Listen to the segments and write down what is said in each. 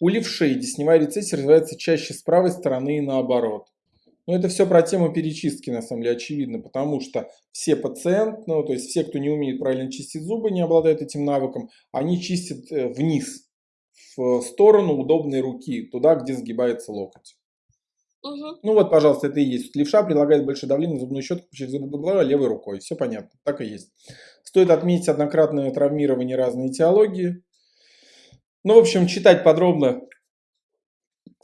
У левшей десневая рецессия развивается чаще с правой стороны и наоборот. Но это все про тему перечистки, на самом деле, очевидно, потому что все пациенты, ну, то есть все, кто не умеет правильно чистить зубы, не обладают этим навыком, они чистят э, вниз, в сторону удобной руки, туда, где сгибается локоть. Угу. Ну вот, пожалуйста, это и есть. Левша предлагает большое давление на зубную щетку через левой рукой. Все понятно, так и есть. Стоит отметить однократное травмирование разной этиологии. Ну, в общем, читать подробно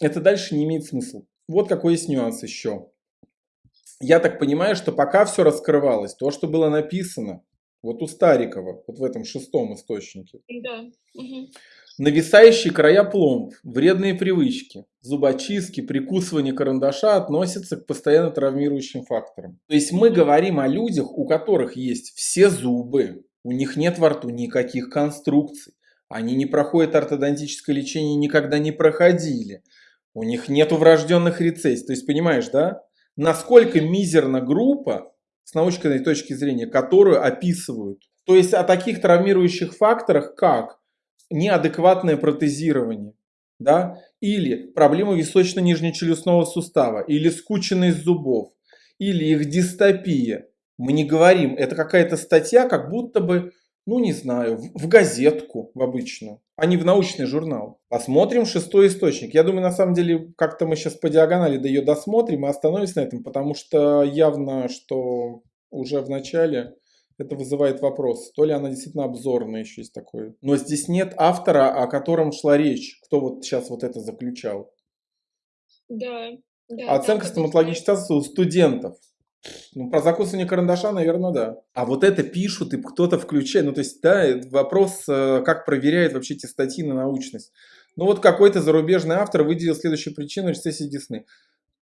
это дальше не имеет смысла. Вот какой есть нюанс еще. Я так понимаю, что пока все раскрывалось, то, что было написано, вот у Старикова, вот в этом шестом источнике. Да. Угу. Нависающие края пломб, вредные привычки, зубочистки, прикусывание карандаша относятся к постоянно травмирующим факторам. То есть мы говорим о людях, у которых есть все зубы, у них нет во рту никаких конструкций, они не проходят ортодонтическое лечение, никогда не проходили, у них нет врожденных рецессий. То есть понимаешь, да? Насколько мизерна группа с научной точки зрения, которую описывают. То есть о таких травмирующих факторах, как неадекватное протезирование, да, или проблемы височно-нижнечелюстного сустава, или скученность зубов, или их дистопия. Мы не говорим, это какая-то статья, как будто бы, ну не знаю, в, газетку в обычную, а не в научный журнал. Посмотрим шестой источник. Я думаю, на самом деле, как-то мы сейчас по диагонали до ее досмотрим и остановимся на этом, потому что явно, что уже в начале это вызывает вопрос, то ли она действительно обзорная еще есть такое. Но здесь нет автора, о котором шла речь, кто вот сейчас вот это заключал. Да. да Оценка стоматологической статуса у студентов. Ну, про закусывание карандаша, наверное, да. А вот это пишут, и кто-то включает. Ну, то есть, да, вопрос, э, как проверяет вообще эти статьи на научность. Ну, вот какой-то зарубежный автор выделил следующую причину рецессии десны.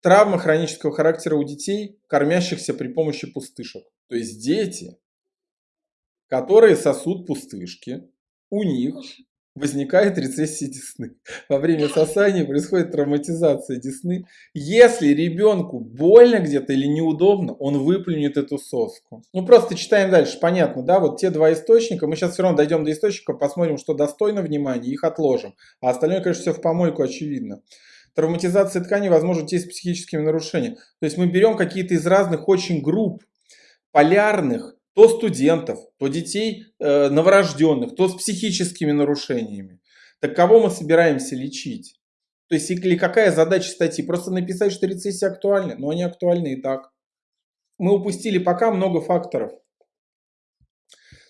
Травма хронического характера у детей, кормящихся при помощи пустышек. То есть дети которые сосут пустышки, у них возникает рецессия десны. Во время сосания происходит травматизация десны. Если ребенку больно где-то или неудобно, он выплюнет эту соску. Ну просто читаем дальше, понятно, да, вот те два источника, мы сейчас все равно дойдем до источников, посмотрим, что достойно внимания, их отложим. А остальное, конечно, все в помойку очевидно. Травматизация ткани возможно те с психическими нарушениями. То есть мы берем какие-то из разных очень групп полярных, то студентов, то детей э, новорожденных, то с психическими нарушениями. Так кого мы собираемся лечить? То есть или какая задача статьи? Просто написать, что рецессия актуальна, но они актуальны и так. Мы упустили пока много факторов.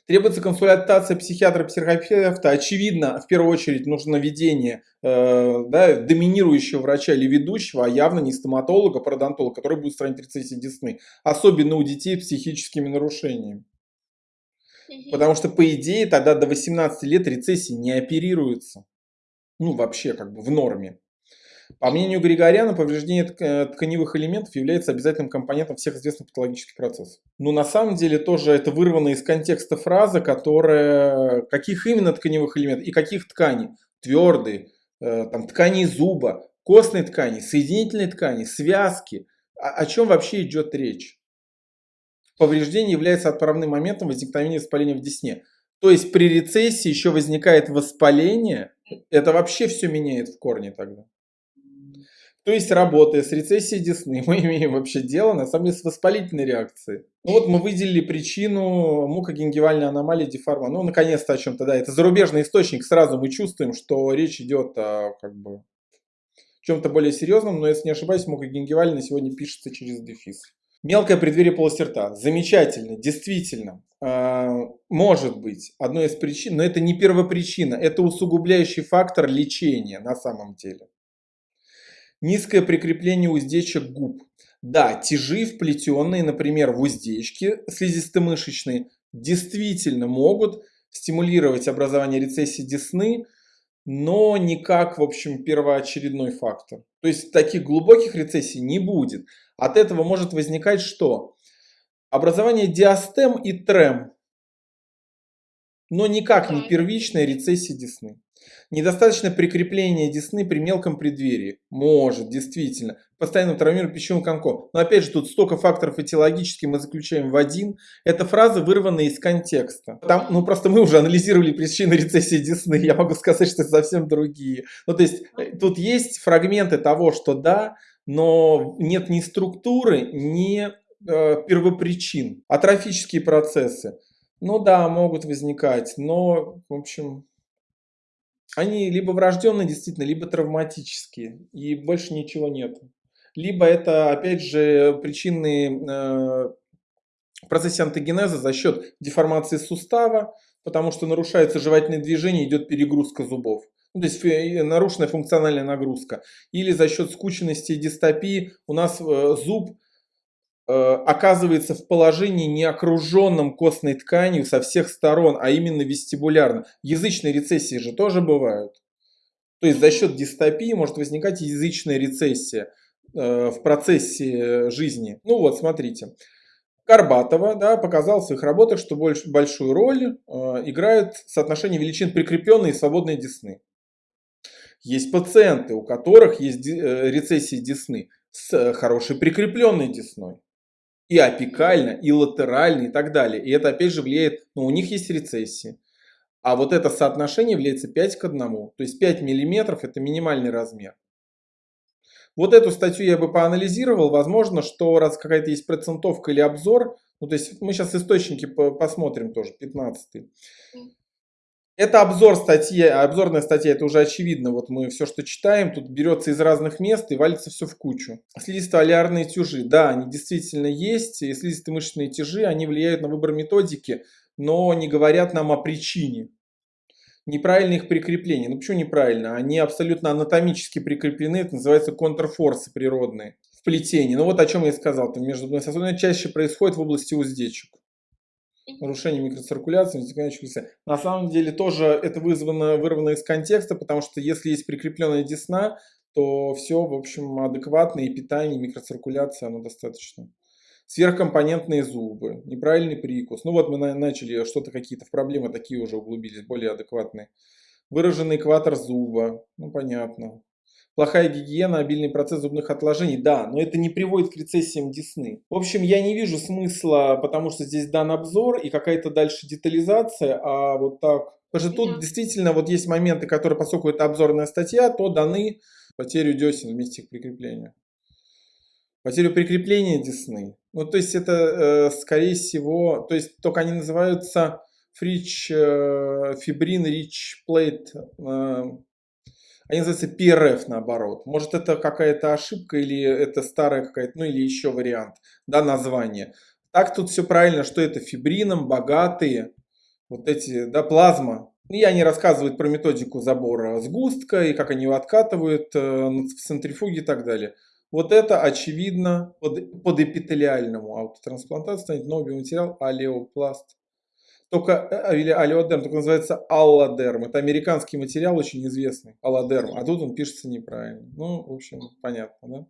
Требуется консультация психиатра-психотерапевта. Очевидно, в первую очередь нужно ведение э, да, доминирующего врача или ведущего, а явно не стоматолога, пародонтолога, который будет устранять рецессии десны. Особенно у детей с психическими нарушениями. Потому что, по идее, тогда до 18 лет рецессии не оперируются. Ну, вообще, как бы в норме. По мнению Григоряна, повреждение э, тканевых элементов является обязательным компонентом всех известных патологических процессов. Но на самом деле тоже это вырвано из контекста фраза, которая... Каких именно тканевых элементов и каких тканей? Твердые, э, там, ткани зуба, костной ткани, соединительной ткани, связки. О, о чем вообще идет речь? Повреждение является отправным моментом возникновения воспаления в десне. То есть при рецессии еще возникает воспаление, это вообще все меняет в корне тогда. То есть, работая с рецессией десны, мы имеем вообще дело, на самом деле, с воспалительной реакцией. Ну вот мы выделили причину мукогенгивальной аномалии деформа. Ну, наконец-то о чем-то, да. Это зарубежный источник, сразу мы чувствуем, что речь идет о, как бы, чем-то более серьезном, но, если не ошибаюсь, мукогенгивальная сегодня пишется через дефис. Мелкое преддверие полости рта. Замечательно, действительно. Э, может быть одной из причин, но это не первопричина, это усугубляющий фактор лечения на самом деле. Низкое прикрепление уздечек губ. Да, тяжи вплетенные, например, в уздечки слизисто-мышечные, действительно могут стимулировать образование рецессии десны, но не как, в общем, первоочередной фактор. То есть таких глубоких рецессий не будет. От этого может возникать что? Образование диастем и трем, но никак не первичная рецессия десны. Недостаточно прикрепления десны при мелком преддверии. Может, действительно. Постоянно травмирует пищевым комком. Но опять же, тут столько факторов этиологических мы заключаем в один. Эта фраза вырвана из контекста. Там, ну, просто мы уже анализировали причины рецессии десны. Я могу сказать, что это совсем другие. Ну, то есть, э, тут есть фрагменты того, что да, но нет ни структуры, ни э, первопричин. Атрофические процессы. Ну да, могут возникать, но, в общем, они либо врожденные действительно, либо травматические, и больше ничего нет. Либо это, опять же, причинные э, процессы антогенеза за счет деформации сустава, потому что нарушается жевательное движение, идет перегрузка зубов. Ну, то есть нарушенная функциональная нагрузка. Или за счет скученности и дистопии у нас э, зуб оказывается в положении не окруженном костной тканью со всех сторон, а именно вестибулярно. Язычные рецессии же тоже бывают. То есть за счет дистопии может возникать язычная рецессия э, в процессе жизни. Ну вот, смотрите. Карбатова да, показал в своих работах, что больш, большую роль э, играет соотношение величин прикрепленной и свободной десны. Есть пациенты, у которых есть э, рецессии десны с хорошей прикрепленной десной. И апикально, и латерально, и так далее. И это опять же влияет, ну у них есть рецессии. А вот это соотношение является 5 к 1. То есть 5 миллиметров это минимальный размер. Вот эту статью я бы поанализировал. Возможно, что раз какая-то есть процентовка или обзор, ну то есть мы сейчас источники посмотрим тоже, 15 это обзор статьи, обзорная статья, это уже очевидно. Вот мы все, что читаем, тут берется из разных мест и валится все в кучу. Слизисто-алиарные тяжи, да, они действительно есть. И слизисто-мышечные тяжи, они влияют на выбор методики, но не говорят нам о причине. Неправильное их прикрепление. Ну почему неправильно? Они абсолютно анатомически прикреплены, это называется контрфорсы природные в плетении. Ну вот о чем я и сказал, там между сосудами чаще происходит в области уздечек нарушение микроциркуляции, вытекающих На самом деле тоже это вызвано, вырвано из контекста, потому что если есть прикрепленная десна, то все, в общем, адекватно, и питание, и микроциркуляция, оно достаточно. Сверхкомпонентные зубы, неправильный прикус. Ну вот мы начали что-то какие-то проблемы такие уже углубились, более адекватные. Выраженный экватор зуба, ну понятно. Плохая гигиена, обильный процесс зубных отложений, да, но это не приводит к рецессиям десны. В общем, я не вижу смысла, потому что здесь дан обзор и какая-то дальше детализация, а вот так. Потому что тут действительно вот есть моменты, которые, поскольку это обзорная статья, то даны потерю десен вместе их прикрепления. Потерю прикрепления десны. Ну, то есть это, э, скорее всего, то есть только они называются фрич, э, фибрин, рич плейт, э, они называются PRF наоборот. Может это какая-то ошибка или это старая какая-то, ну или еще вариант, да, название. Так тут все правильно, что это фибрином, богатые, вот эти, да, плазма. И они рассказывают про методику забора сгустка и как они его откатывают э, в центрифуге и так далее. Вот это очевидно под, под эпителиальному аутотрансплантацию станет новый биоматериал алеопласт. Только, э, или алиодерм, только называется алладерм. Это американский материал очень известный, алладерм. А тут он пишется неправильно. Ну, в общем, понятно, да?